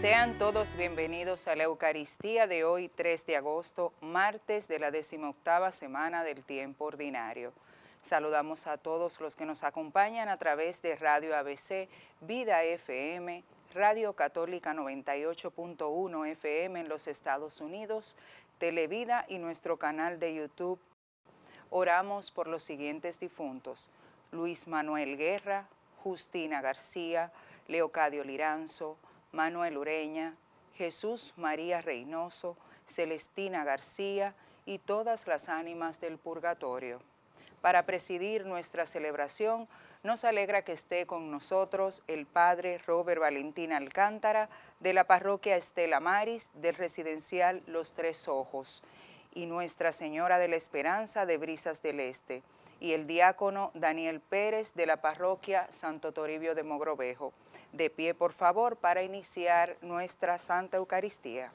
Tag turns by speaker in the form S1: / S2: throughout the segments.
S1: Sean todos bienvenidos a la Eucaristía de hoy, 3 de agosto, martes de la decimoctava semana del tiempo ordinario. Saludamos a todos los que nos acompañan a través de Radio ABC, Vida FM, Radio Católica 98.1 FM en los Estados Unidos, Televida y nuestro canal de YouTube. Oramos por los siguientes difuntos. Luis Manuel Guerra, Justina García, Leocadio Liranzo, Manuel Ureña, Jesús María Reynoso, Celestina García y todas las ánimas del purgatorio. Para presidir nuestra celebración, nos alegra que esté con nosotros el Padre Robert Valentín Alcántara de la parroquia Estela Maris del residencial Los Tres Ojos y Nuestra Señora de la Esperanza de Brisas del Este y el diácono Daniel Pérez de la parroquia Santo Toribio de Mogrovejo. De pie, por favor, para iniciar nuestra Santa Eucaristía.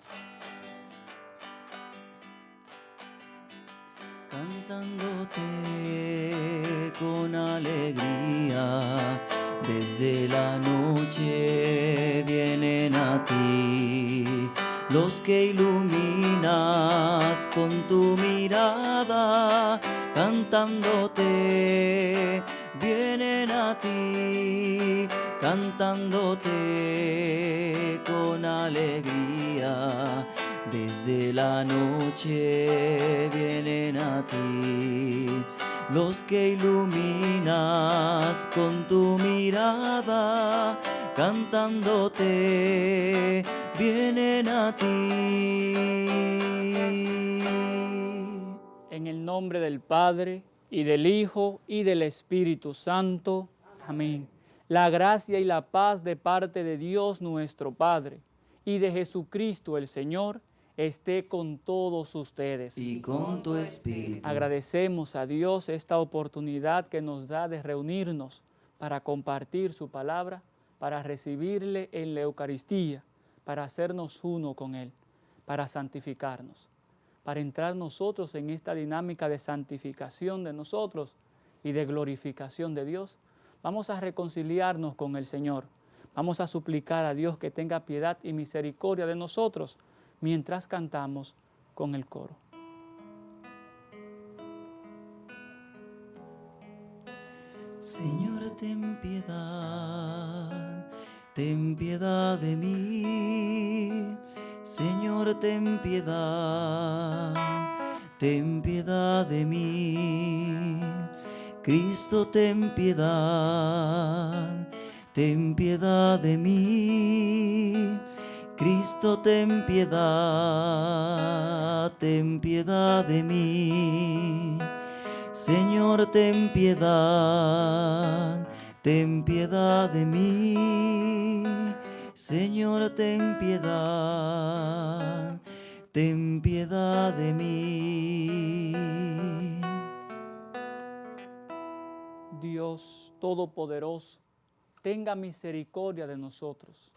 S2: Cantándote con alegría, desde la noche vienen a ti los que iluminas con tu mirada, cantándote vienen a ti cantándote con alegría. Desde la noche vienen a ti los que iluminas con tu mirada, cantándote vienen a ti.
S3: En el nombre del Padre, y del Hijo, y del Espíritu Santo. Amén la gracia y la paz de parte de Dios nuestro Padre y de Jesucristo el Señor esté con todos ustedes.
S2: Y con tu espíritu.
S3: Agradecemos a Dios esta oportunidad que nos da de reunirnos para compartir su palabra, para recibirle en la Eucaristía, para hacernos uno con Él, para santificarnos, para entrar nosotros en esta dinámica de santificación de nosotros y de glorificación de Dios, Vamos a reconciliarnos con el Señor. Vamos a suplicar a Dios que tenga piedad y misericordia de nosotros mientras cantamos con el coro.
S2: Señor, ten piedad, ten piedad de mí. Señor, ten piedad, ten piedad de mí. Cristo, ten piedad, ten piedad de mí. Cristo, ten piedad, ten piedad de mí. Señor, ten piedad, ten piedad de mí. Señor, ten piedad, ten piedad de mí.
S3: Dios Todopoderoso, tenga misericordia de nosotros,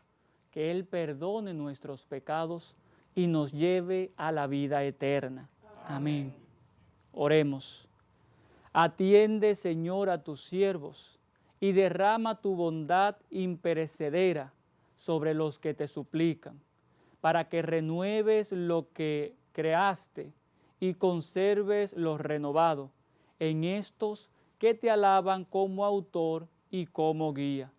S3: que Él perdone nuestros pecados y nos lleve a la vida eterna. Amén. Oremos. Atiende, Señor, a tus siervos y derrama tu bondad imperecedera sobre los que te suplican, para que renueves lo que creaste y conserves lo renovado en estos que te alaban como autor y como guía.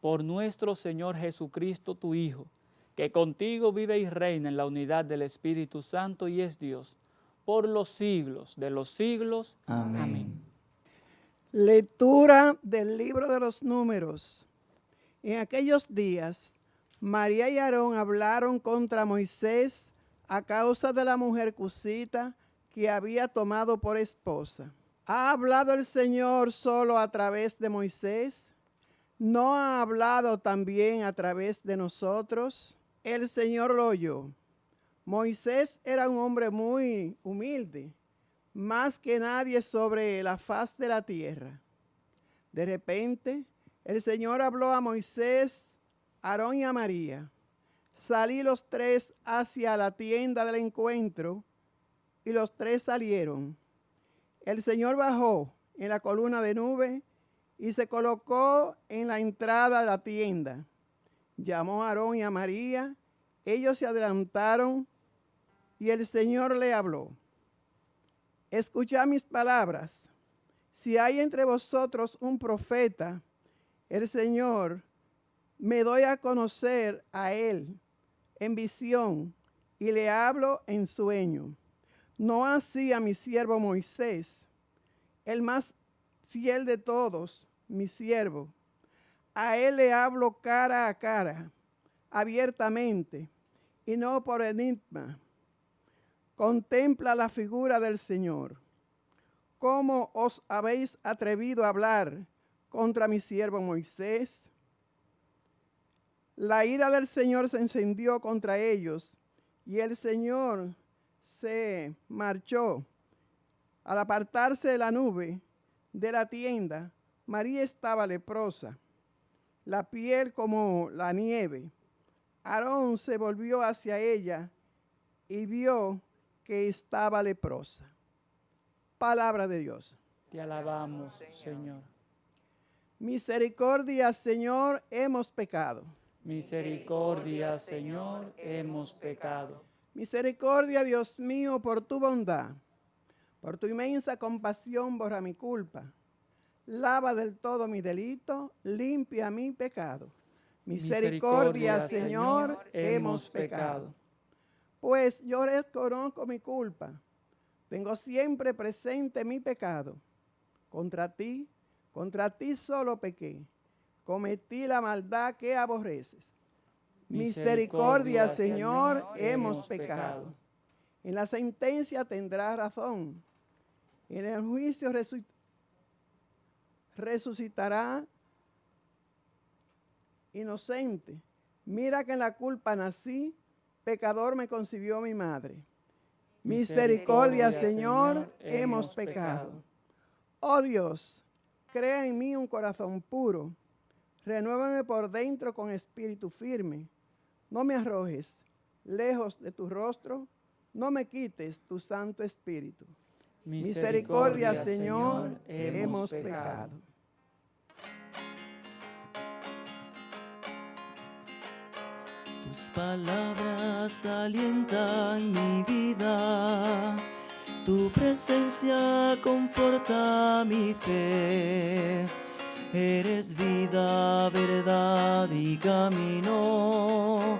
S3: Por nuestro Señor Jesucristo, tu Hijo, que contigo vive y reina en la unidad del Espíritu Santo y es Dios, por los siglos de los siglos. Amén.
S4: Lectura del libro de los números. En aquellos días, María y Aarón hablaron contra Moisés a causa de la mujer cusita que había tomado por esposa. ¿Ha hablado el Señor solo a través de Moisés? ¿No ha hablado también a través de nosotros? El Señor lo oyó. Moisés era un hombre muy humilde, más que nadie sobre la faz de la tierra. De repente, el Señor habló a Moisés, Aarón y a María. Salí los tres hacia la tienda del encuentro y los tres salieron. El Señor bajó en la columna de nube y se colocó en la entrada de la tienda. Llamó a Aarón y a María ellos se adelantaron y el Señor le habló. Escuchad mis palabras. Si hay entre vosotros un profeta, el Señor me doy a conocer a él en visión y le hablo en sueño. No así a mi siervo Moisés, el más fiel de todos, mi siervo. A él le hablo cara a cara, abiertamente, y no por enigma. Contempla la figura del Señor. ¿Cómo os habéis atrevido a hablar contra mi siervo Moisés? La ira del Señor se encendió contra ellos y el Señor se marchó. Al apartarse de la nube de la tienda, María estaba leprosa, la piel como la nieve. Aarón se volvió hacia ella y vio que estaba leprosa. Palabra de Dios.
S3: Te alabamos, Señor.
S4: Misericordia, Señor, hemos pecado.
S3: Misericordia, Señor, hemos pecado.
S4: Misericordia, Dios mío, por tu bondad, por tu inmensa compasión, borra mi culpa. Lava del todo mi delito, limpia mi pecado. Misericordia, Señor, hemos pecado. Pues yo reconozco mi culpa. Tengo siempre presente mi pecado. Contra ti, contra ti solo pequé cometí la maldad que aborreces. Misericordia, Señor, hemos pecado. En la sentencia tendrás razón. En el juicio resucitará inocente. Mira que en la culpa nací, pecador me concibió mi madre. Misericordia, Señor, hemos pecado. Oh Dios, crea en mí un corazón puro Renuévame por dentro con espíritu firme. No me arrojes lejos de tu rostro. No me quites tu santo espíritu. Misericordia, Señor, hemos pecado.
S2: Tus palabras alientan mi vida, tu presencia conforta mi fe. Eres vida, verdad y camino.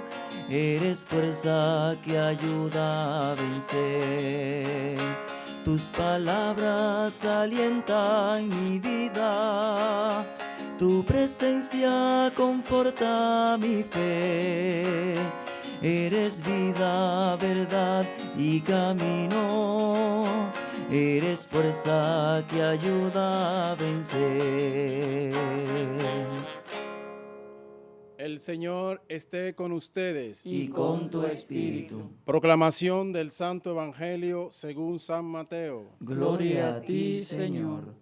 S2: Eres fuerza que ayuda a vencer. Tus palabras alientan mi vida. Tu presencia conforta mi fe. Eres vida, verdad y camino eres fuerza que ayuda a vencer.
S5: El Señor esté con ustedes.
S2: Y con tu espíritu.
S5: Proclamación del Santo Evangelio según San Mateo.
S2: Gloria a ti, Señor.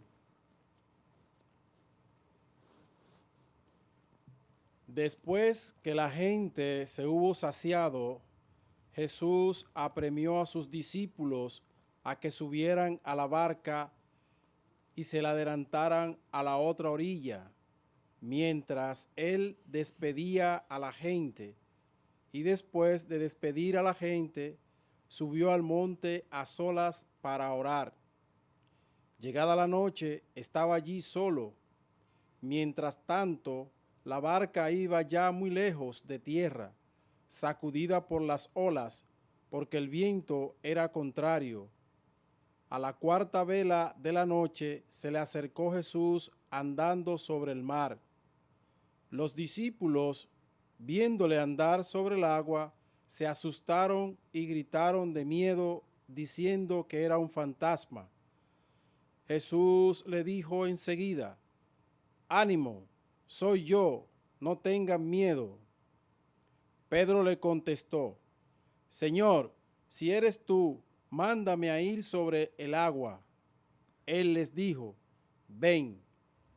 S5: Después que la gente se hubo saciado, Jesús apremió a sus discípulos a que subieran a la barca y se la adelantaran a la otra orilla, mientras él despedía a la gente. Y después de despedir a la gente, subió al monte a solas para orar. Llegada la noche, estaba allí solo. Mientras tanto, la barca iba ya muy lejos de tierra, sacudida por las olas, porque el viento era contrario a la cuarta vela de la noche se le acercó Jesús andando sobre el mar. Los discípulos, viéndole andar sobre el agua, se asustaron y gritaron de miedo, diciendo que era un fantasma. Jesús le dijo enseguida, ánimo, soy yo, no tengan miedo. Pedro le contestó, Señor, si eres tú, mándame a ir sobre el agua. Él les dijo, ven.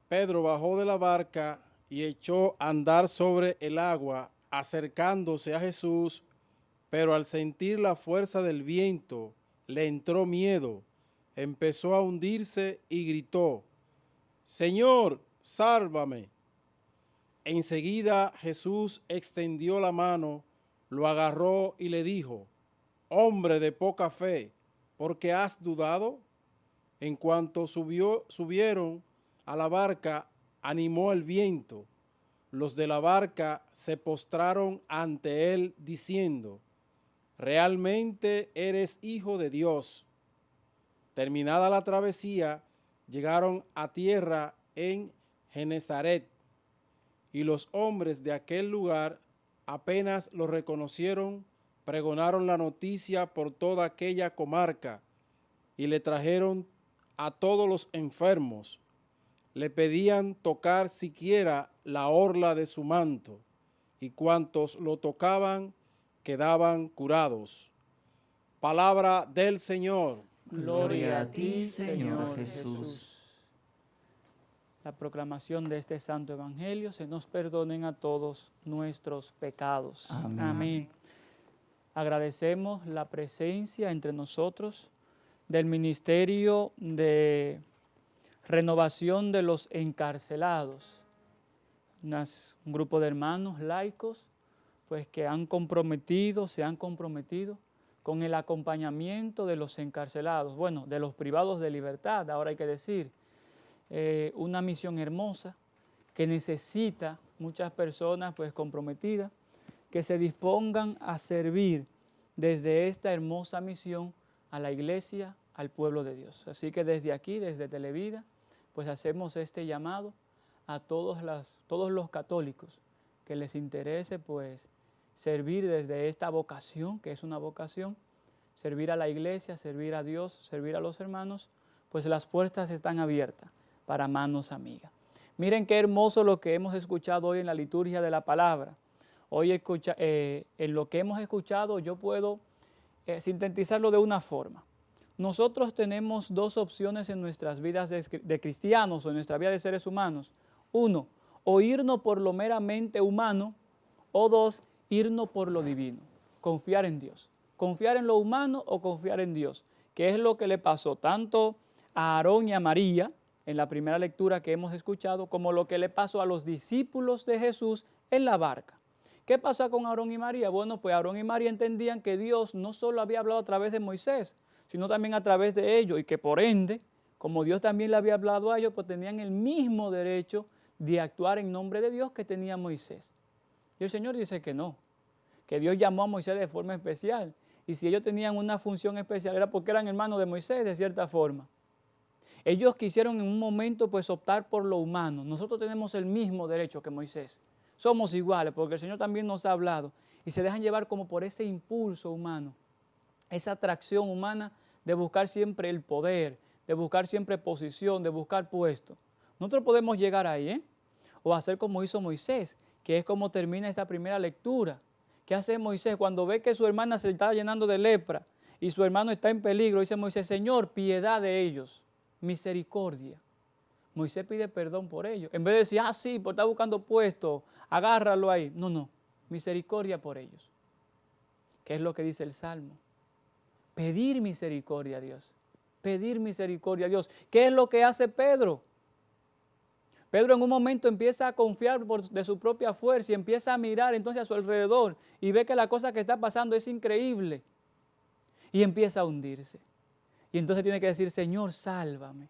S5: Pedro bajó de la barca y echó a andar sobre el agua, acercándose a Jesús, pero al sentir la fuerza del viento, le entró miedo, empezó a hundirse y gritó, Señor, sálvame. Enseguida Jesús extendió la mano, lo agarró y le dijo, hombre de poca fe, ¿por qué has dudado? En cuanto subió, subieron a la barca, animó el viento. Los de la barca se postraron ante él diciendo, realmente eres hijo de Dios. Terminada la travesía, llegaron a tierra en Genezaret, y los hombres de aquel lugar apenas lo reconocieron, pregonaron la noticia por toda aquella comarca y le trajeron a todos los enfermos. Le pedían tocar siquiera la orla de su manto, y cuantos lo tocaban quedaban curados. Palabra del Señor.
S3: Gloria a ti, Señor Jesús. La proclamación de este santo evangelio se nos perdonen a todos nuestros pecados.
S2: Amén.
S3: Amén. Agradecemos la presencia entre nosotros del Ministerio de Renovación de los Encarcelados, un grupo de hermanos laicos pues que han comprometido, se han comprometido con el acompañamiento de los encarcelados, bueno, de los privados de libertad, ahora hay que decir, eh, una misión hermosa que necesita muchas personas pues comprometidas que se dispongan a servir desde esta hermosa misión a la iglesia, al pueblo de Dios. Así que desde aquí, desde Televida, pues hacemos este llamado a todos, todos los católicos que les interese pues servir desde esta vocación, que es una vocación, servir a la iglesia, servir a Dios, servir a los hermanos, pues las puertas están abiertas para manos amigas. Miren qué hermoso lo que hemos escuchado hoy en la liturgia de la palabra. Hoy escucha, eh, en lo que hemos escuchado yo puedo eh, sintetizarlo de una forma. Nosotros tenemos dos opciones en nuestras vidas de, de cristianos o en nuestra vida de seres humanos. Uno, o irnos por lo meramente humano, o dos, irnos por lo divino, confiar en Dios. Confiar en lo humano o confiar en Dios, que es lo que le pasó tanto a Aarón y a María en la primera lectura que hemos escuchado, como lo que le pasó a los discípulos de Jesús en la barca. ¿Qué pasa con Aarón y María? Bueno, pues Aarón y María entendían que Dios no solo había hablado a través de Moisés, sino también a través de ellos y que por ende, como Dios también le había hablado a ellos, pues tenían el mismo derecho de actuar en nombre de Dios que tenía Moisés. Y el Señor dice que no, que Dios llamó a Moisés de forma especial. Y si ellos tenían una función especial era porque eran hermanos de Moisés de cierta forma. Ellos quisieron en un momento pues optar por lo humano. Nosotros tenemos el mismo derecho que Moisés. Somos iguales porque el Señor también nos ha hablado y se dejan llevar como por ese impulso humano, esa atracción humana de buscar siempre el poder, de buscar siempre posición, de buscar puesto. Nosotros podemos llegar ahí, ¿eh? O hacer como hizo Moisés, que es como termina esta primera lectura. ¿Qué hace Moisés cuando ve que su hermana se está llenando de lepra y su hermano está en peligro? Dice Moisés, Señor, piedad de ellos, misericordia. Moisés pide perdón por ellos. En vez de decir, ah, sí, por estar buscando puesto, agárralo ahí. No, no, misericordia por ellos. ¿Qué es lo que dice el Salmo? Pedir misericordia a Dios. Pedir misericordia a Dios. ¿Qué es lo que hace Pedro? Pedro en un momento empieza a confiar de su propia fuerza y empieza a mirar entonces a su alrededor y ve que la cosa que está pasando es increíble. Y empieza a hundirse. Y entonces tiene que decir, Señor, sálvame.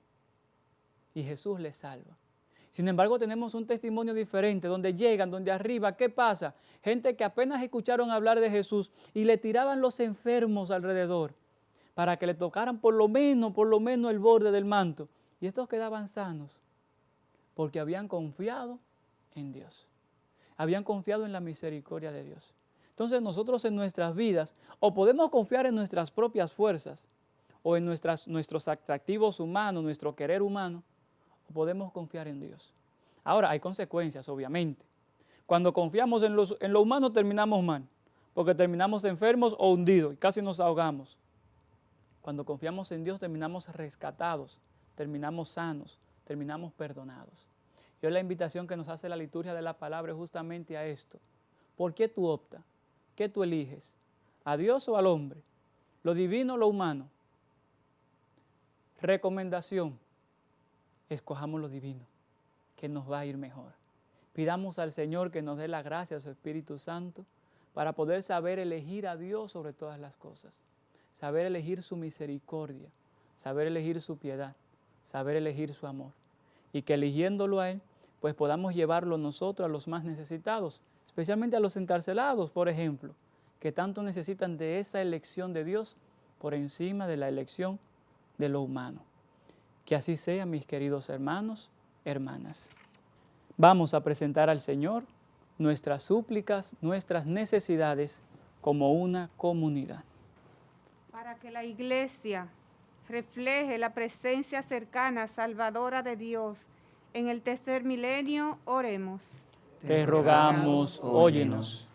S3: Y Jesús le salva. Sin embargo, tenemos un testimonio diferente, donde llegan, donde arriba, ¿qué pasa? Gente que apenas escucharon hablar de Jesús y le tiraban los enfermos alrededor para que le tocaran por lo menos, por lo menos el borde del manto. Y estos quedaban sanos porque habían confiado en Dios. Habían confiado en la misericordia de Dios. Entonces nosotros en nuestras vidas o podemos confiar en nuestras propias fuerzas o en nuestras, nuestros atractivos humanos, nuestro querer humano, podemos confiar en Dios. Ahora, hay consecuencias, obviamente. Cuando confiamos en, los, en lo humano terminamos mal, porque terminamos enfermos o hundidos y casi nos ahogamos. Cuando confiamos en Dios terminamos rescatados, terminamos sanos, terminamos perdonados. Yo la invitación que nos hace la liturgia de la palabra es justamente a esto. ¿Por qué tú optas? ¿Qué tú eliges? ¿A Dios o al hombre? ¿Lo divino o lo humano? Recomendación, escojamos lo divino, que nos va a ir mejor. Pidamos al Señor que nos dé la gracia a su Espíritu Santo para poder saber elegir a Dios sobre todas las cosas, saber elegir su misericordia, saber elegir su piedad, saber elegir su amor. Y que eligiéndolo a Él, pues podamos llevarlo nosotros a los más necesitados, especialmente a los encarcelados, por ejemplo, que tanto necesitan de esa elección de Dios por encima de la elección de lo humano. Que así sea, mis queridos hermanos, hermanas. Vamos a presentar al Señor nuestras súplicas, nuestras necesidades como una comunidad.
S6: Para que la iglesia refleje la presencia cercana, salvadora de Dios en el tercer milenio, oremos.
S3: Te rogamos, óyenos.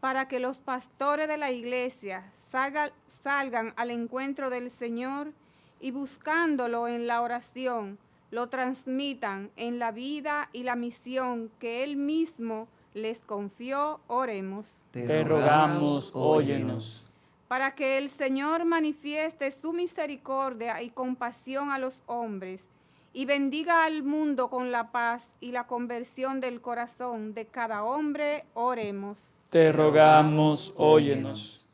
S6: Para que los pastores de la iglesia salgan, salgan al encuentro del Señor y buscándolo en la oración, lo transmitan en la vida y la misión que Él mismo les confió, oremos.
S3: Te rogamos, óyenos.
S6: Para que el Señor manifieste su misericordia y compasión a los hombres y bendiga al mundo con la paz y la conversión del corazón de cada hombre, oremos.
S3: Te rogamos, óyenos.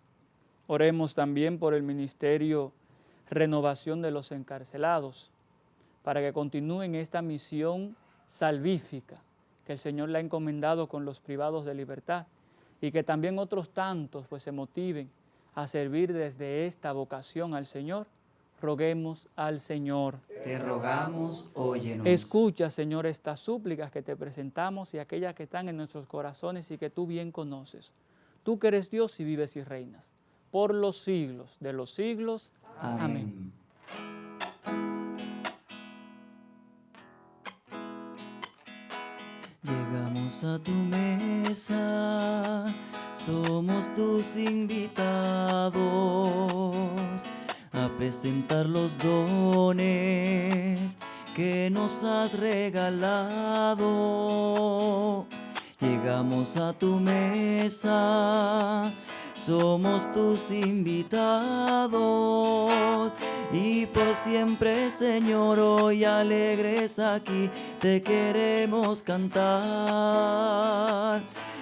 S3: Oremos también por el ministerio Renovación de los Encarcelados, para que continúen esta misión salvífica que el Señor le ha encomendado con los privados de libertad y que también otros tantos pues se motiven a servir desde esta vocación al Señor. Roguemos al Señor.
S2: Te rogamos, óyenos.
S3: Escucha, Señor, estas súplicas que te presentamos y aquellas que están en nuestros corazones y que tú bien conoces. Tú que eres Dios y vives y reinas por los siglos de los siglos. Amén.
S2: Llegamos a tu mesa, somos tus invitados a presentar los dones que nos has regalado. Llegamos a tu mesa, somos tus invitados. Y por siempre, Señor, hoy alegres aquí te queremos cantar.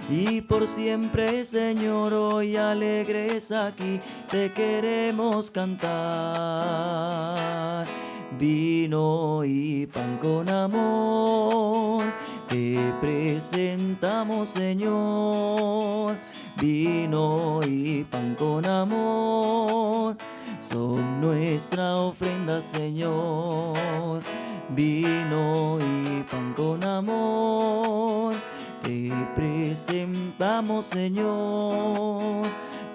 S2: Y por siempre, Señor, hoy alegres aquí te queremos cantar. Vino y pan con amor, te presentamos, Señor. Vino y pan con amor, son nuestra ofrenda, Señor. Vino y pan con amor, te presentamos, Señor.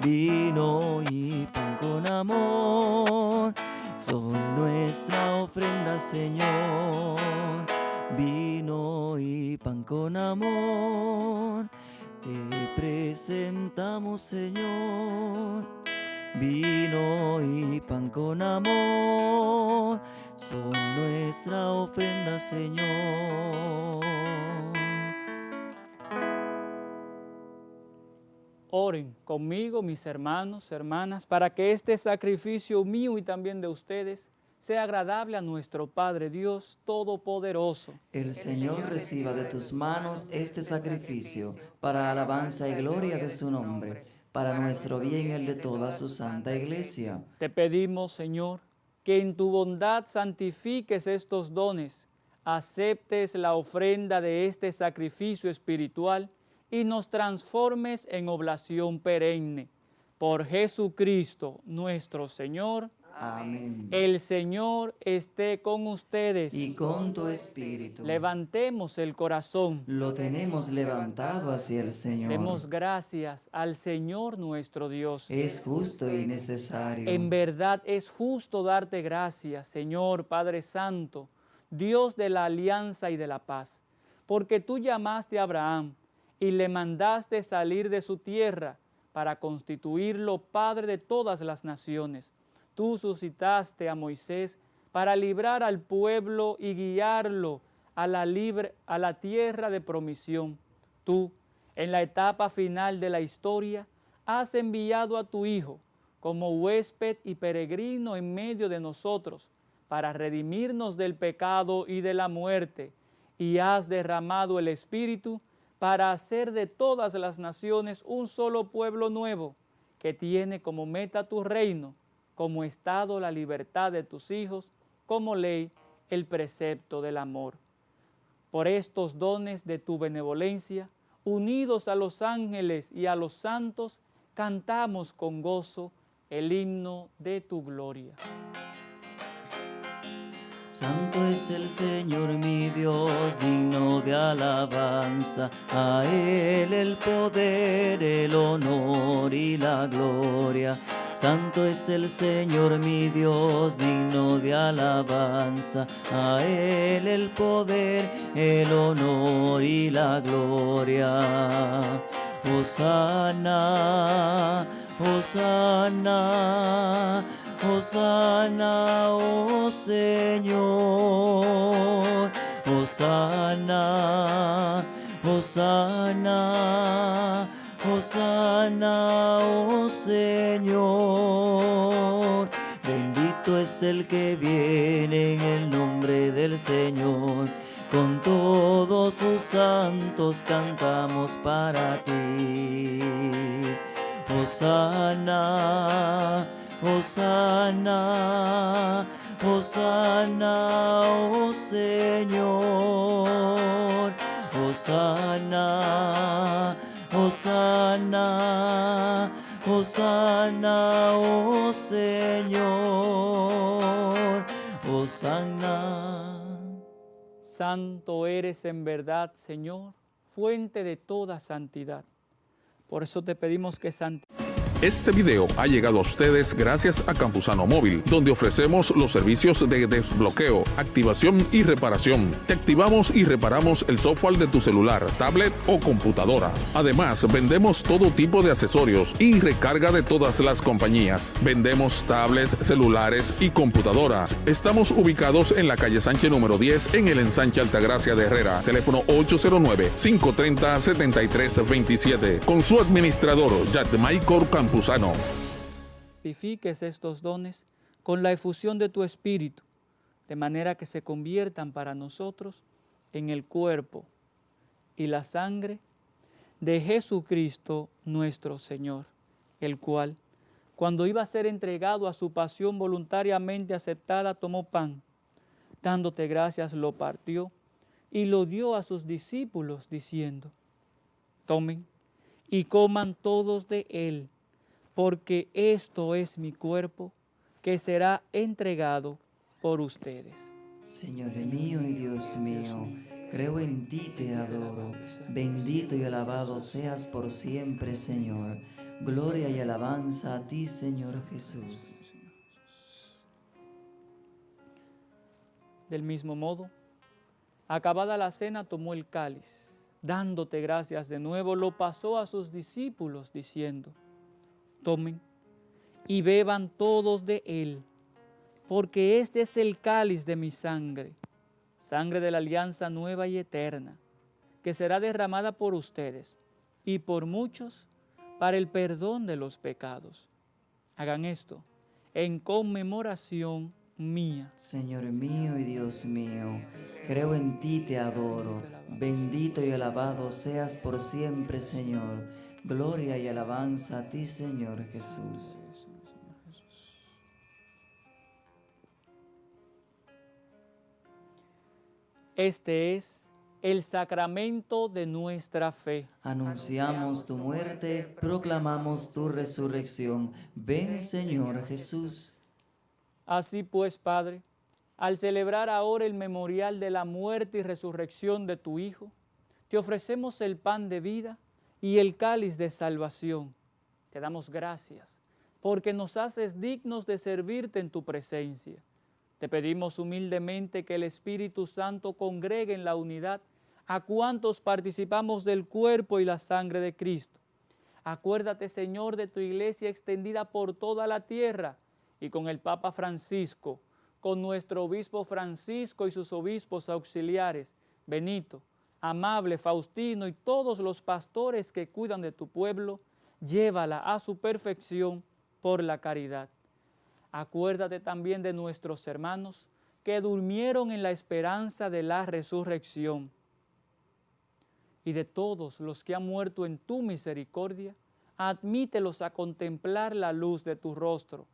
S2: Vino y pan con amor, son nuestra ofrenda, Señor. Vino y pan con amor, te presentamos, Señor. Vino y pan con amor, son nuestra ofrenda, Señor.
S3: Oren conmigo, mis hermanos, hermanas, para que este sacrificio mío y también de ustedes sea agradable a nuestro Padre Dios Todopoderoso.
S2: El Señor reciba de tus manos este sacrificio para alabanza y gloria de su nombre, para nuestro bien y el de toda su santa iglesia.
S3: Te pedimos, Señor, que en tu bondad santifiques estos dones, aceptes la ofrenda de este sacrificio espiritual y nos transformes en oblación perenne. Por Jesucristo nuestro Señor.
S2: Amén.
S3: El Señor esté con ustedes.
S2: Y con tu espíritu.
S3: Levantemos el corazón.
S2: Lo tenemos levantado hacia el Señor.
S3: Demos gracias al Señor nuestro Dios.
S2: Es justo y necesario.
S3: En verdad es justo darte gracias, Señor Padre Santo, Dios de la alianza y de la paz, porque tú llamaste a Abraham y le mandaste salir de su tierra para constituirlo Padre de todas las naciones. Tú suscitaste a Moisés para librar al pueblo y guiarlo a la, a la tierra de promisión. Tú, en la etapa final de la historia, has enviado a tu Hijo como huésped y peregrino en medio de nosotros para redimirnos del pecado y de la muerte, y has derramado el Espíritu para hacer de todas las naciones un solo pueblo nuevo, que tiene como meta tu reino, como estado la libertad de tus hijos, como ley el precepto del amor. Por estos dones de tu benevolencia, unidos a los ángeles y a los santos, cantamos con gozo el himno de tu gloria.
S2: Santo es el Señor mi Dios, digno de alabanza, a Él el poder, el honor y la gloria. Santo es el Señor mi Dios, digno de alabanza, a Él el poder, el honor y la gloria. Hosanna, Hosanna, Hosanna, oh Señor. Hosanna, Hosanna, Hosanna, oh Señor. Bendito es el que viene en el nombre del Señor. Con todos sus santos cantamos para ti. Hosanna, Hosanna, Hosanna, oh Señor. Hosanna, Hosanna, Hosanna, oh Señor. Hosanna.
S3: Santo eres en verdad, Señor, fuente de toda santidad. Por eso te pedimos que santifiques.
S7: Este video ha llegado a ustedes gracias a Campusano Móvil, donde ofrecemos los servicios de desbloqueo, activación y reparación. Te activamos y reparamos el software de tu celular, tablet o computadora. Además, vendemos todo tipo de accesorios y recarga de todas las compañías. Vendemos tablets, celulares y computadoras. Estamos ubicados en la calle Sánchez número 10 en el ensanche Altagracia de Herrera. Teléfono 809-530-7327. Con su administrador, Yatmaicor Campusano.
S3: Santifiques estos dones con la efusión de tu Espíritu, de manera que se conviertan para nosotros en el cuerpo y la sangre de Jesucristo nuestro Señor, el cual, cuando iba a ser entregado a su pasión voluntariamente aceptada, tomó pan, dándote gracias, lo partió y lo dio a sus discípulos, diciendo, tomen y coman todos de él, porque esto es mi cuerpo que será entregado por ustedes.
S2: Señor mío y Dios mío, creo en ti, te adoro. Bendito y alabado seas por siempre, Señor. Gloria y alabanza a ti, Señor Jesús.
S3: Del mismo modo, acabada la cena, tomó el cáliz, dándote gracias de nuevo, lo pasó a sus discípulos, diciendo, tomen y beban todos de él, porque este es el cáliz de mi sangre, sangre de la alianza nueva y eterna, que será derramada por ustedes y por muchos para el perdón de los pecados. Hagan esto en conmemoración mía.
S2: Señor mío y Dios mío, creo en ti, te adoro. Bendito y alabado seas por siempre, Señor. Gloria y alabanza a ti, Señor Jesús.
S3: Este es el sacramento de nuestra fe.
S2: Anunciamos tu muerte, proclamamos tu resurrección. Ven, Señor Jesús.
S3: Así pues, Padre, al celebrar ahora el memorial de la muerte y resurrección de tu Hijo, te ofrecemos el pan de vida y el cáliz de salvación. Te damos gracias porque nos haces dignos de servirte en tu presencia. Te pedimos humildemente que el Espíritu Santo congregue en la unidad a cuantos participamos del cuerpo y la sangre de Cristo. Acuérdate, Señor, de tu iglesia extendida por toda la tierra y con el Papa Francisco, con nuestro obispo Francisco y sus obispos auxiliares, Benito, Amable, Faustino y todos los pastores que cuidan de tu pueblo, llévala a su perfección por la caridad. Acuérdate también de nuestros hermanos que durmieron en la esperanza de la resurrección y de todos los que han muerto en tu misericordia, admítelos a contemplar la luz de tu rostro.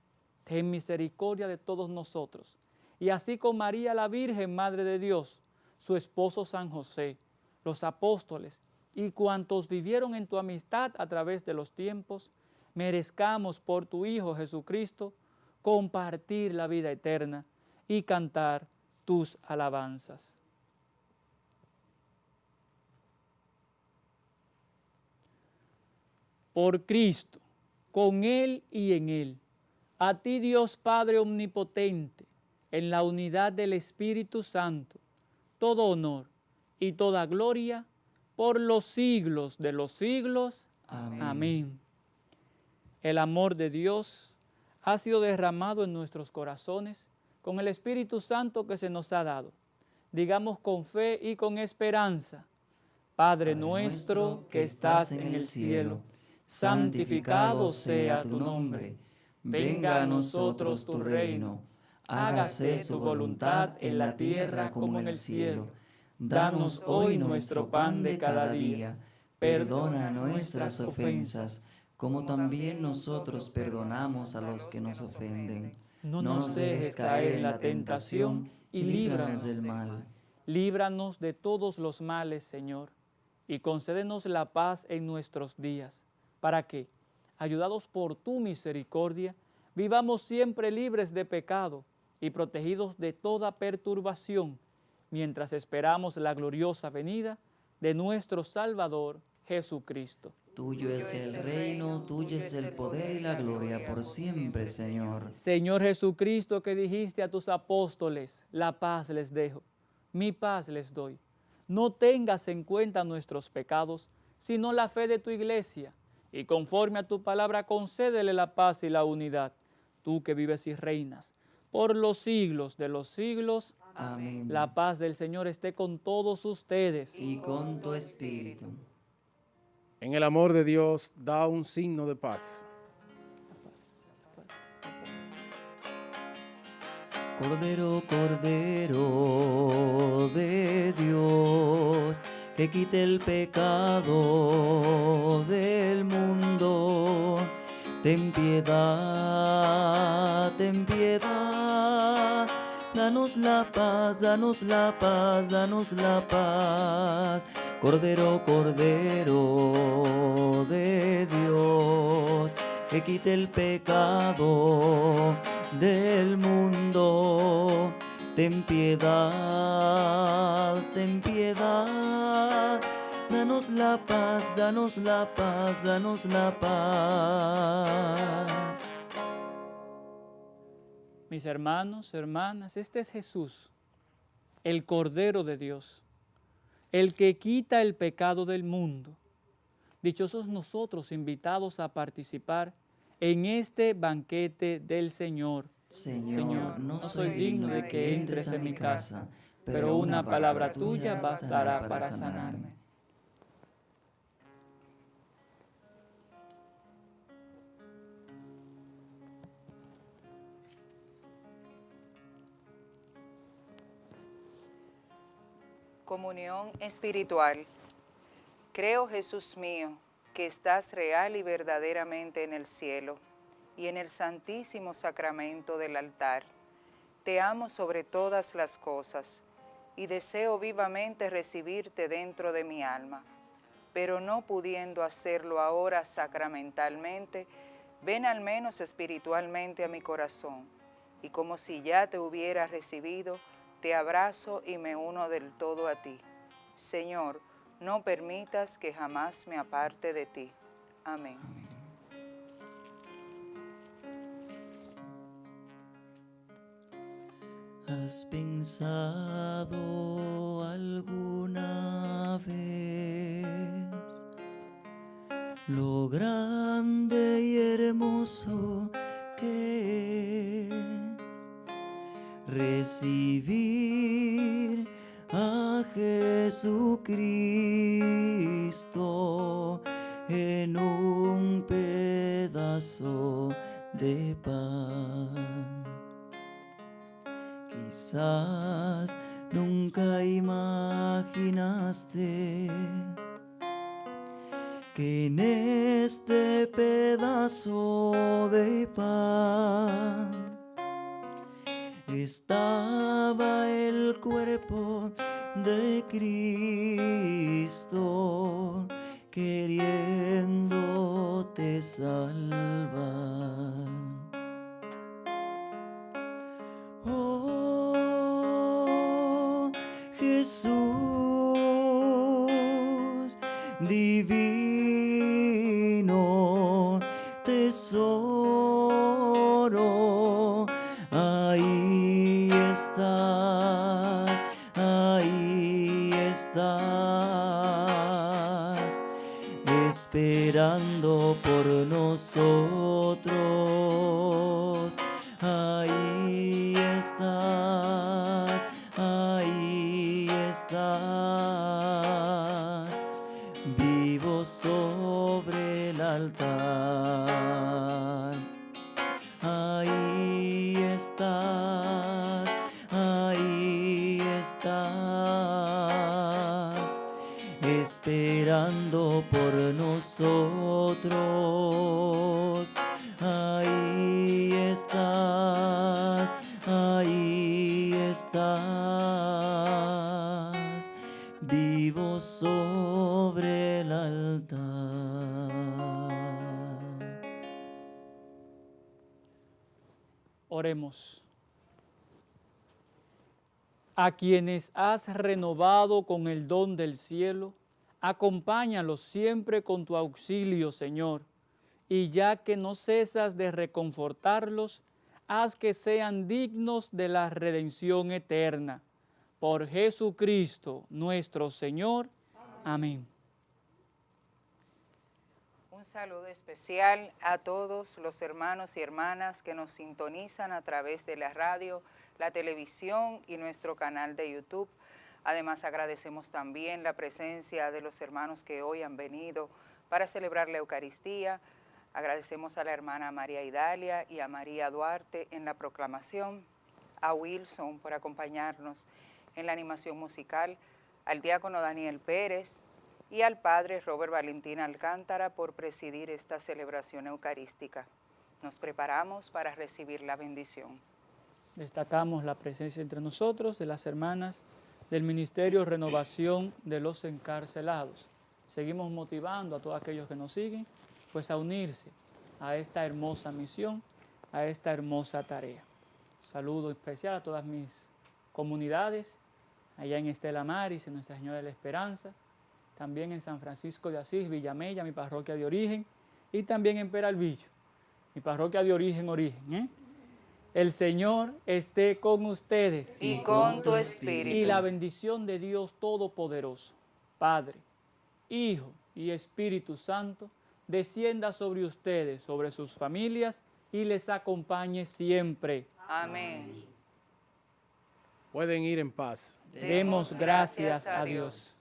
S3: Ten misericordia de todos nosotros. Y así con María la Virgen, Madre de Dios, su esposo San José, los apóstoles y cuantos vivieron en tu amistad a través de los tiempos, merezcamos por tu Hijo Jesucristo compartir la vida eterna y cantar tus alabanzas. Por Cristo, con Él y en Él, a ti Dios Padre Omnipotente, en la unidad del Espíritu Santo, todo honor y toda gloria por los siglos de los siglos.
S2: Amén.
S3: Amén. El amor de Dios ha sido derramado en nuestros corazones con el Espíritu Santo que se nos ha dado. Digamos con fe y con esperanza. Padre nuestro que estás en el cielo, santificado sea tu nombre. Venga a nosotros tu reino. Hágase tu voluntad en la tierra como en el cielo. Danos hoy nuestro pan de cada día.
S2: Perdona nuestras ofensas, como también nosotros perdonamos a los que nos ofenden.
S3: No nos dejes caer en la tentación y líbranos
S2: del mal.
S3: Líbranos de todos los males, Señor, y concédenos la paz en nuestros días, para que, ayudados por tu misericordia, vivamos siempre libres de pecado y protegidos de toda perturbación, mientras esperamos la gloriosa venida de nuestro Salvador Jesucristo.
S2: Tuyo es el reino, tuyo es el poder y la gloria por siempre, Señor.
S3: Señor Jesucristo, que dijiste a tus apóstoles, la paz les dejo, mi paz les doy. No tengas en cuenta nuestros pecados, sino la fe de tu iglesia, y conforme a tu palabra concédele la paz y la unidad, tú que vives y reinas, por los siglos de los siglos.
S2: Amén.
S3: La paz del Señor esté con todos ustedes.
S2: Y con tu espíritu.
S5: En el amor de Dios, da un signo de paz.
S2: Cordero, Cordero de Dios, que quite el pecado del mundo. Ten piedad, ten piedad. Danos la paz, danos la paz, danos la paz. Cordero, Cordero de Dios, que quite el pecado del mundo. Ten piedad, ten piedad. Danos la paz, danos la paz, danos la paz.
S3: Mis hermanos, hermanas, este es Jesús, el Cordero de Dios, el que quita el pecado del mundo. Dichosos nosotros invitados a participar en este banquete del Señor.
S2: Señor, no soy digno de que entres en mi casa, pero una palabra tuya bastará para sanarme.
S1: Comunión espiritual. Creo, Jesús mío, que estás real y verdaderamente en el cielo y en el santísimo sacramento del altar. Te amo sobre todas las cosas y deseo vivamente recibirte dentro de mi alma, pero no pudiendo hacerlo ahora sacramentalmente, ven al menos espiritualmente a mi corazón y como si ya te hubiera recibido, te abrazo y me uno del todo a ti. Señor, no permitas que jamás me aparte de ti. Amén.
S2: ¿Has pensado alguna vez lo grande y hermoso que es recibir a Jesucristo en un pedazo de pan? Quizás nunca imaginaste que en este pedazo de pan estaba el cuerpo de Cristo queriéndote salvar. Oh Jesús divino esperando por nosotros, vivo sobre el altar.
S3: Oremos. A quienes has renovado con el don del cielo, acompáñalos siempre con tu auxilio, Señor, y ya que no cesas de reconfortarlos, haz que sean dignos de la redención eterna. Por Jesucristo nuestro Señor. Amén.
S1: Un saludo especial a todos los hermanos y hermanas que nos sintonizan a través de la radio, la televisión y nuestro canal de YouTube. Además agradecemos también la presencia de los hermanos que hoy han venido para celebrar la Eucaristía. Agradecemos a la hermana María Idalia y a María Duarte en la proclamación, a Wilson por acompañarnos en la animación musical, al diácono Daniel Pérez, y al Padre Robert Valentín Alcántara por presidir esta celebración eucarística. Nos preparamos para recibir la bendición.
S3: Destacamos la presencia entre nosotros de las hermanas del Ministerio Renovación de los Encarcelados. Seguimos motivando a todos aquellos que nos siguen, pues a unirse a esta hermosa misión, a esta hermosa tarea. Saludo especial a todas mis comunidades, allá en Estela Maris, en Nuestra Señora de la Esperanza, también en San Francisco de Asís, Villamella, mi parroquia de origen, y también en Peralvillo, mi parroquia de origen, origen. ¿eh? El Señor esté con ustedes.
S1: Y con tu espíritu.
S3: Y la bendición de Dios Todopoderoso, Padre, Hijo y Espíritu Santo, descienda sobre ustedes, sobre sus familias, y les acompañe siempre.
S1: Amén.
S5: Pueden ir en paz.
S3: Demos gracias a Dios.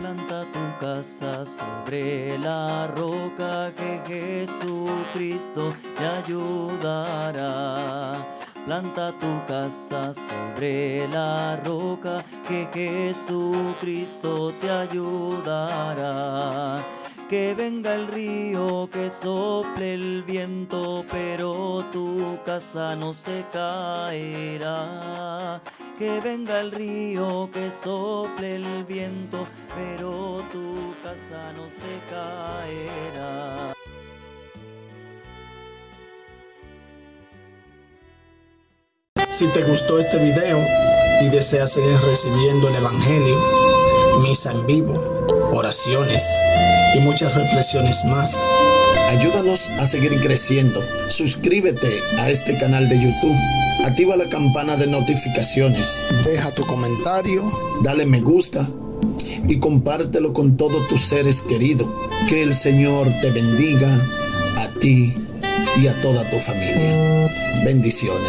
S2: Planta tu casa sobre la roca que Jesucristo te ayudará. Planta tu casa sobre la roca que Jesucristo te ayudará. Que venga el río, que sople el viento, pero tu casa no se caerá. Que venga el río, que sople el viento, pero tu casa no se caerá.
S8: Si te gustó este video y deseas seguir recibiendo el Evangelio, misa en vivo, oraciones y muchas reflexiones más, ayúdanos a seguir creciendo. Suscríbete a este canal de YouTube. Activa la campana de notificaciones. Deja tu comentario. Dale me gusta. Y compártelo con todos tus seres queridos. Que el Señor te bendiga a ti y a toda tu familia. Bendiciones.